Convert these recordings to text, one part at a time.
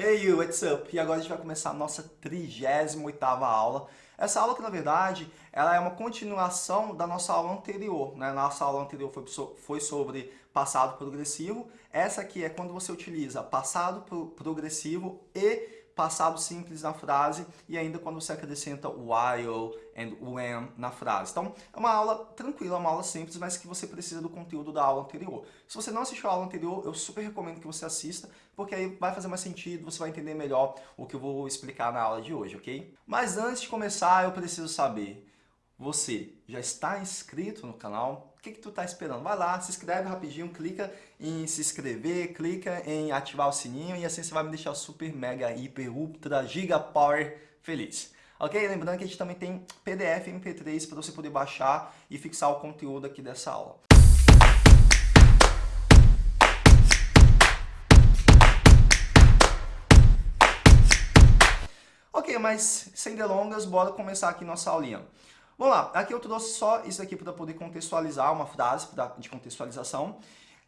Hey you, what's up? E agora a gente vai começar a nossa 38ª aula. Essa aula que, na verdade, ela é uma continuação da nossa aula anterior. Né? Nossa aula anterior foi, foi sobre passado progressivo. Essa aqui é quando você utiliza passado progressivo e passado simples na frase e ainda quando você acrescenta while and when na frase. Então, é uma aula tranquila, uma aula simples, mas que você precisa do conteúdo da aula anterior. Se você não assistiu a aula anterior, eu super recomendo que você assista, porque aí vai fazer mais sentido, você vai entender melhor o que eu vou explicar na aula de hoje, ok? Mas antes de começar, eu preciso saber, você já está inscrito no canal? O que, que tu está esperando? Vai lá, se inscreve rapidinho, clica em se inscrever, clica em ativar o sininho e assim você vai me deixar super, mega, hiper, ultra, giga power feliz. Ok? Lembrando que a gente também tem PDF MP3 para você poder baixar e fixar o conteúdo aqui dessa aula. Ok, mas sem delongas, bora começar aqui nossa aulinha. Vamos lá, aqui eu trouxe só isso aqui para poder contextualizar, uma frase de contextualização.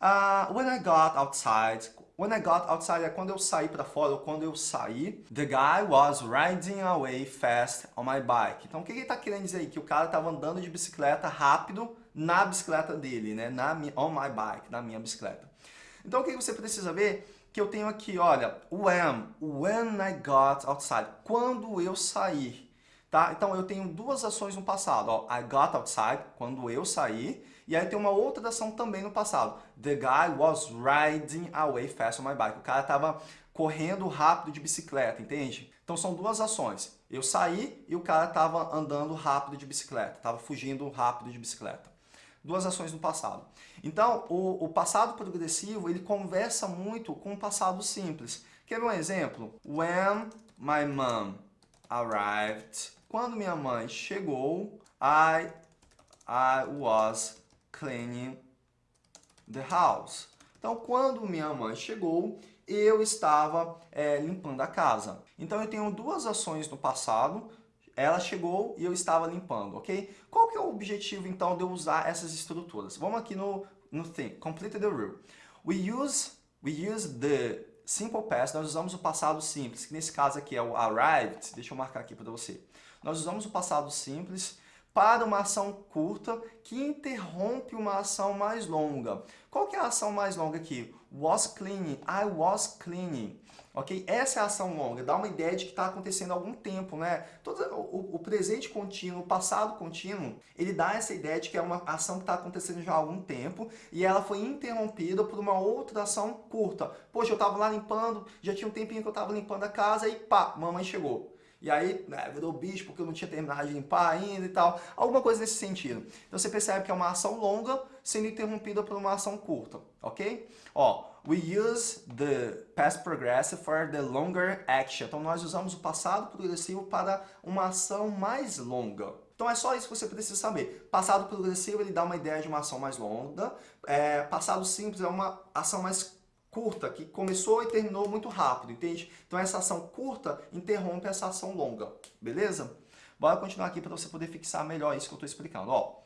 Uh, when I got outside, when I got outside é quando eu saí para fora, ou quando eu saí. The guy was riding away fast on my bike. Então o que ele está querendo dizer aí? Que o cara estava andando de bicicleta rápido na bicicleta dele, né? Na, on my bike, na minha bicicleta. Então o que você precisa ver? Que eu tenho aqui, olha, when, when I got outside, quando eu saí. Tá? Então eu tenho duas ações no passado. Ó, I got outside, quando eu saí. E aí tem uma outra ação também no passado. The guy was riding away fast on my bike. O cara estava correndo rápido de bicicleta, entende? Então são duas ações. Eu saí e o cara estava andando rápido de bicicleta. Estava fugindo rápido de bicicleta. Duas ações no passado. Então, o, o passado progressivo, ele conversa muito com o passado simples. Quer ver um exemplo? When my mom arrived quando minha mãe chegou, I, I was cleaning the house. Então, quando minha mãe chegou, eu estava é, limpando a casa. Então, eu tenho duas ações no passado. Ela chegou e eu estava limpando, ok? Qual que é o objetivo, então, de eu usar essas estruturas? Vamos aqui no, no thing, complete the rule. We use, we use the simple past, nós usamos o passado simples, que nesse caso aqui é o arrived. Deixa eu marcar aqui para você nós usamos o passado simples para uma ação curta que interrompe uma ação mais longa. Qual que é a ação mais longa aqui? Was cleaning, I was cleaning. Ok? Essa é a ação longa, dá uma ideia de que está acontecendo há algum tempo, né? Todo, o, o, presente contínuo, o passado contínuo, ele dá essa ideia de que é uma ação que está acontecendo já há algum tempo e ela foi interrompida por uma outra ação curta. Poxa, eu estava lá limpando, já tinha um tempinho que eu estava limpando a casa e pá, mamãe chegou. E aí, né, virou bicho porque eu não tinha terminado de limpar ainda e tal. Alguma coisa nesse sentido. Então você percebe que é uma ação longa sendo interrompida por uma ação curta, ok? Ó, we use the past progressive for the longer action. Então nós usamos o passado progressivo para uma ação mais longa. Então é só isso que você precisa saber. Passado progressivo ele dá uma ideia de uma ação mais longa. É, passado simples é uma ação mais curta, que começou e terminou muito rápido, entende? Então essa ação curta interrompe essa ação longa, beleza? Bora continuar aqui para você poder fixar melhor isso que eu estou explicando. Ó,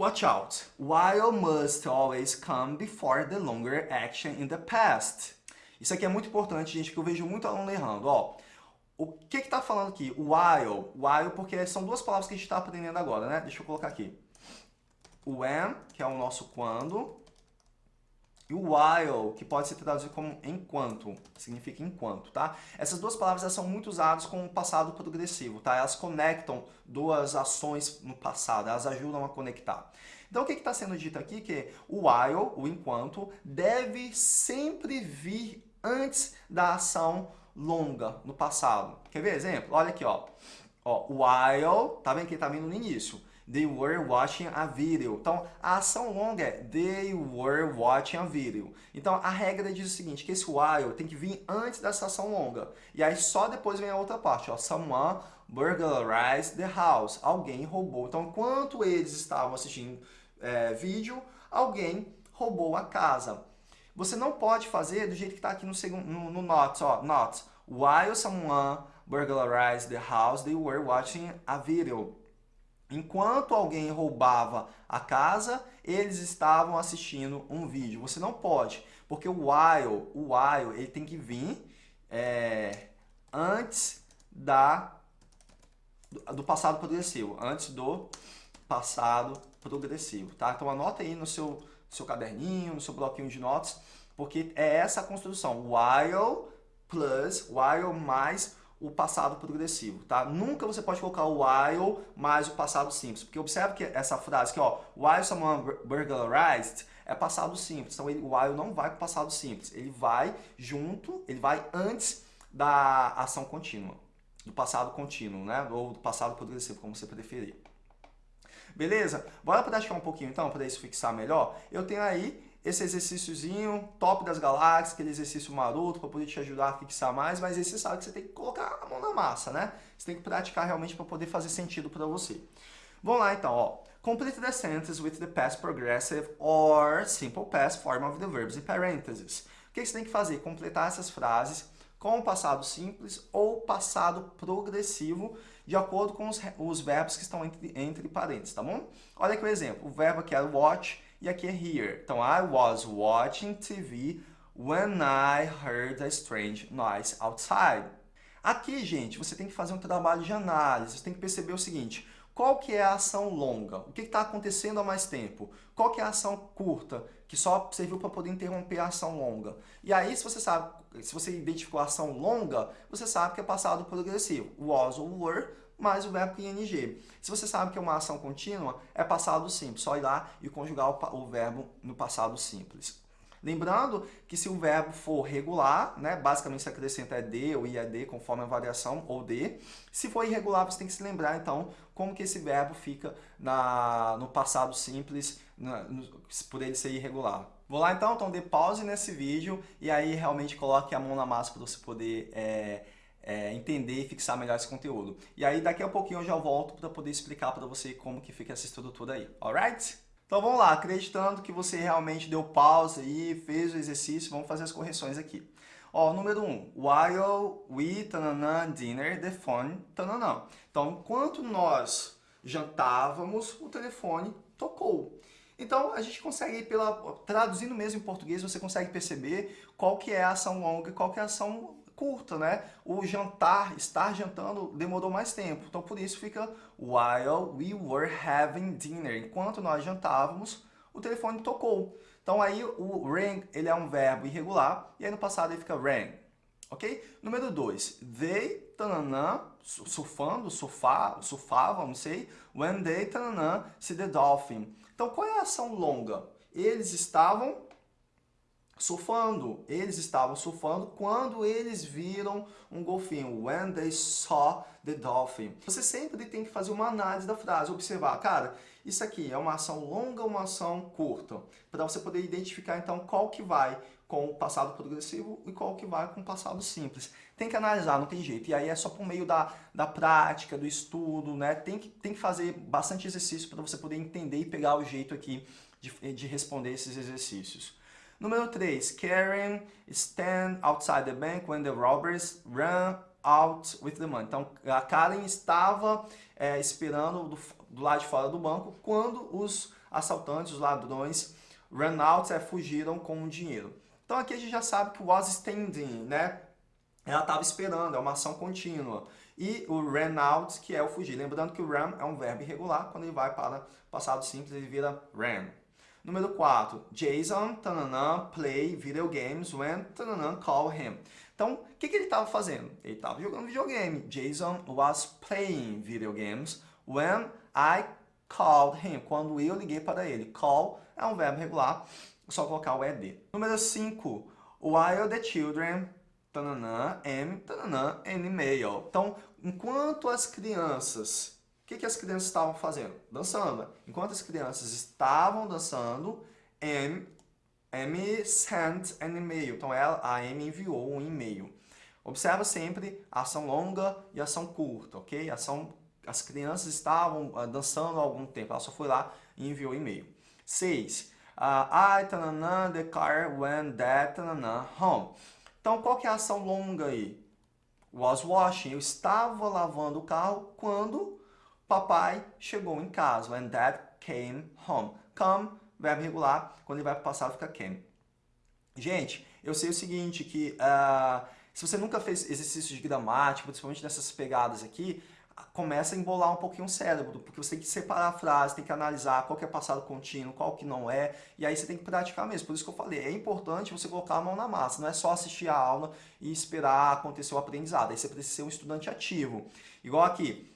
Watch out. While must always come before the longer action in the past. Isso aqui é muito importante, gente, porque eu vejo muito aluno errando. Ó, o que está falando aqui? While. While, porque são duas palavras que a gente está aprendendo agora, né? Deixa eu colocar aqui. When, que é o nosso quando, e o while, que pode ser traduzido como enquanto, significa enquanto, tá? Essas duas palavras são muito usadas com o passado progressivo, tá? Elas conectam duas ações no passado, elas ajudam a conectar. Então, o que está sendo dito aqui? Que o while, o enquanto, deve sempre vir antes da ação longa no passado. Quer ver exemplo? Olha aqui, ó. ó while, tá vendo que está vindo no início. They were watching a video. Então, a ação longa é they were watching a video. Então, a regra diz o seguinte, que esse while tem que vir antes dessa ação longa. E aí, só depois vem a outra parte. Ó, Someone burglarized the house. Alguém roubou. Então, enquanto eles estavam assistindo é, vídeo, alguém roubou a casa. Você não pode fazer do jeito que está aqui no, segundo, no, no notes. Ó. While someone burglarized the house, they were watching a video. Enquanto alguém roubava a casa, eles estavam assistindo um vídeo. Você não pode, porque o while, o while, ele tem que vir é, antes da, do passado progressivo, antes do passado progressivo, tá? Então anota aí no seu, seu caderninho, no seu bloquinho de notas, porque é essa a construção, while plus, while mais o passado progressivo, tá? Nunca você pode colocar o while mais o passado simples, porque observe que essa frase aqui, ó, while someone burglarized, é passado simples, então ele, o while não vai com passado simples, ele vai junto, ele vai antes da ação contínua, do passado contínuo, né? Ou do passado progressivo, como você preferir. Beleza? Bora praticar um pouquinho então, para isso fixar melhor? Eu tenho aí esse exercíciozinho top das galáxias, aquele exercício maroto para poder te ajudar a fixar mais, mas você sabe que você tem que colocar a mão na massa, né? Você tem que praticar realmente para poder fazer sentido para você. Vamos lá então, ó. Complete the sentence with the past progressive or simple past form of the verbs in parentheses. O que você tem que fazer? Completar essas frases com o passado simples ou passado progressivo de acordo com os, os verbos que estão entre, entre parênteses, tá bom? Olha aqui o exemplo. O verbo aqui é watch e aqui é here. Então, I was watching TV when I heard a strange noise outside. Aqui, gente, você tem que fazer um trabalho de análise. Você tem que perceber o seguinte. Qual que é a ação longa? O que está acontecendo há mais tempo? Qual que é a ação curta, que só serviu para poder interromper a ação longa? E aí, se você sabe, se você identificou a ação longa, você sabe que é passado progressivo. Was ou were mais o verbo ing. Se você sabe que é uma ação contínua, é passado simples. Só ir lá e conjugar o, verbo no passado simples. Lembrando que se o verbo for regular, né, basicamente se acrescenta é de ou ied, conforme a variação, ou de. Se for irregular, você tem que se lembrar, então, como que esse verbo fica na, no passado simples, na, no, por ele ser irregular. Vou lá então, então dê pause nesse vídeo e aí realmente coloque a mão na massa para você poder é, é, entender e fixar melhor esse conteúdo. E aí daqui a pouquinho eu já volto para poder explicar para você como que fica essa estrutura aí, alright? Então vamos lá, acreditando que você realmente deu pausa e fez o exercício, vamos fazer as correções aqui. Ó, número 1, um, while we tananã, dinner, the phone, tananã. Então, enquanto nós jantávamos, o telefone tocou. Então, a gente consegue, pela, traduzindo mesmo em português, você consegue perceber qual que é a ação longa e qual que é a ação curta, né? O jantar, estar jantando, demorou mais tempo. Então, por isso fica while we were having dinner. Enquanto nós jantávamos, o telefone tocou. Então, aí o rang, ele é um verbo irregular, e aí no passado ele fica rang. Ok? Número 2. They, tananã, surfando, surfar, surfavam, não sei. When they, tananã, see the dolphin. Então, qual é a ação longa? Eles estavam surfando. Eles estavam surfando quando eles viram um golfinho. When they saw the dolphin. Você sempre tem que fazer uma análise da frase, observar, cara, isso aqui é uma ação longa ou uma ação curta? Para você poder identificar então qual que vai com o passado progressivo e qual que vai com o passado simples. Tem que analisar, não tem jeito. E aí é só por meio da, da prática, do estudo, né? Tem que, tem que fazer bastante exercício para você poder entender e pegar o jeito aqui de, de responder esses exercícios. Número 3. Karen stand outside the bank when the robbers run out with the money. Então, a Karen estava é, esperando do, do, lado de fora do banco quando os assaltantes, os ladrões, run out, é, fugiram com o dinheiro. Então, aqui a gente já sabe que was standing, né? Ela estava esperando, é uma ação contínua. E o ran out, que é o fugir. Lembrando que o run é um verbo irregular, quando ele vai para passado simples, ele vira ran. Número 4, Jason tananã, play video games when tananã, call him. Então, o que, que ele estava fazendo? Ele estava jogando videogame. Jason was playing video games when I called him. Quando eu liguei para ele. Call é um verbo regular, só colocar o ed. Número 5, while the children tananã, am tananã, an email. Então, enquanto as crianças que, que as crianças estavam fazendo? Dançando. Enquanto as crianças estavam dançando, M, M sent an email. Então, ela, a M enviou um e-mail. Observa sempre ação longa e ação curta, ok? Ação, as crianças estavam uh, dançando há algum tempo. Ela só foi lá e enviou e-mail. 6. Uh, I, tanana, the car when that, tanana, home. Então, qual que é a ação longa aí? Was washing. Eu estava lavando o carro quando papai chegou em casa. When dad came home. Come, verbo regular, quando ele vai para o passado fica came. Gente, eu sei o seguinte, que uh, Se você nunca fez exercício de gramática, principalmente nessas pegadas aqui, começa a embolar um pouquinho o cérebro, porque você tem que separar a frase, tem que analisar qual que é passado contínuo, qual que não é, e aí você tem que praticar mesmo. Por isso que eu falei, é importante você colocar a mão na massa, não é só assistir a aula e esperar acontecer o aprendizado, aí você precisa ser um estudante ativo. Igual aqui,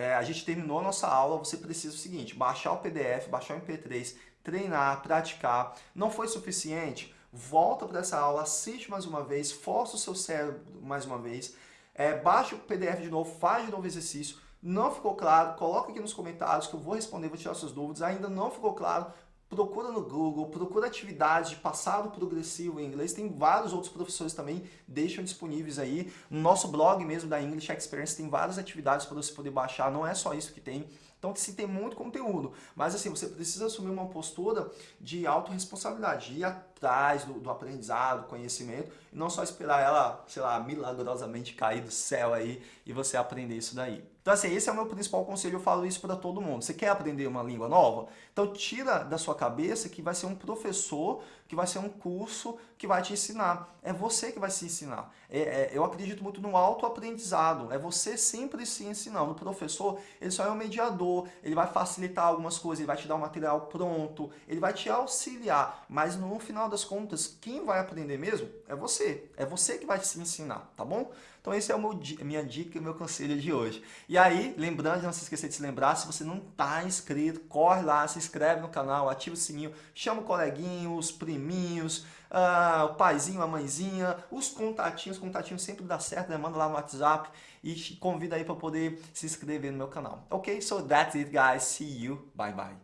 é, a gente terminou a nossa aula, você precisa o seguinte, baixar o PDF, baixar o MP3, treinar, praticar. Não foi suficiente? Volta para essa aula, assiste mais uma vez, força o seu cérebro mais uma vez, é, baixa o PDF de novo, faz de novo exercício. Não ficou claro? Coloca aqui nos comentários que eu vou responder, vou tirar suas dúvidas. Ainda não ficou claro? Procura no Google, procura atividades de passado progressivo em inglês. Tem vários outros professores também, deixam disponíveis aí. No nosso blog mesmo da English Experience tem várias atividades para você poder baixar. Não é só isso que tem. Então, sim, tem muito conteúdo. Mas, assim, você precisa assumir uma postura de autorresponsabilidade, de ir atrás do, do aprendizado, conhecimento, e não só esperar ela, sei lá, milagrosamente cair do céu aí e você aprender isso daí. Então, assim, esse é o meu principal conselho, eu falo isso para todo mundo. Você quer aprender uma língua nova? Então, tira da sua cabeça que vai ser um professor, que vai ser um curso que vai te ensinar. É você que vai se ensinar. É, é, eu acredito muito no autoaprendizado. É você sempre se ensinando. O professor, ele só é um mediador, ele vai facilitar algumas coisas, ele vai te dar um material pronto, ele vai te auxiliar. Mas, no final das contas, quem vai aprender mesmo é você. É você que vai se ensinar, tá bom? Então esse é o meu, minha dica e meu conselho de hoje. E aí, lembrando, não se esquecer de se lembrar, se você não está inscrito, corre lá, se inscreve no canal, ativa o sininho, chama o coleguinho, os priminhos, uh, o paizinho, a mãezinha, os contatinhos, contatinhos sempre dá certo, né? manda lá no WhatsApp e convida aí para poder se inscrever no meu canal. Ok? So that's it guys, see you, bye bye.